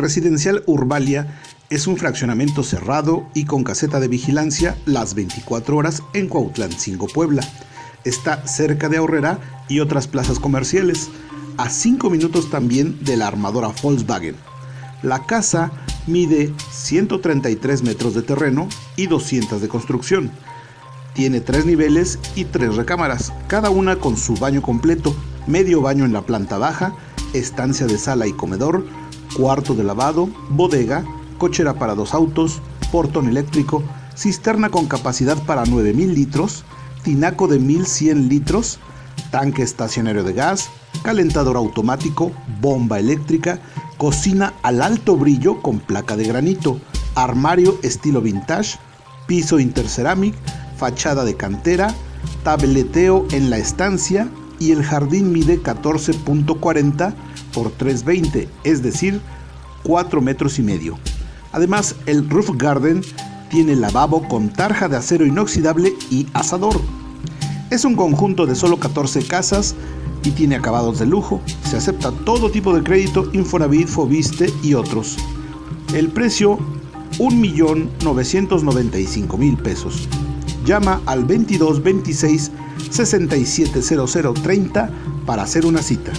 Residencial Urbalia es un fraccionamiento cerrado y con caseta de vigilancia las 24 horas en Cuautlán 5 Puebla. Está cerca de Ahorrera y otras plazas comerciales, a 5 minutos también de la armadora Volkswagen. La casa mide 133 metros de terreno y 200 de construcción. Tiene tres niveles y tres recámaras, cada una con su baño completo, medio baño en la planta baja, estancia de sala y comedor, cuarto de lavado, bodega, cochera para dos autos, portón eléctrico, cisterna con capacidad para 9.000 litros, tinaco de 1.100 litros, tanque estacionario de gas, calentador automático, bomba eléctrica, cocina al alto brillo con placa de granito, armario estilo vintage, piso interceramic, fachada de cantera, tableteo en la estancia y el jardín mide 14.40 por 320, es decir, 4 metros y medio. Además, el roof garden tiene lavabo con tarja de acero inoxidable y asador. Es un conjunto de solo 14 casas y tiene acabados de lujo. Se acepta todo tipo de crédito, Infonavit, Fobiste y otros. El precio 1.995.000 pesos. Llama al 22 26 670030 para hacer una cita.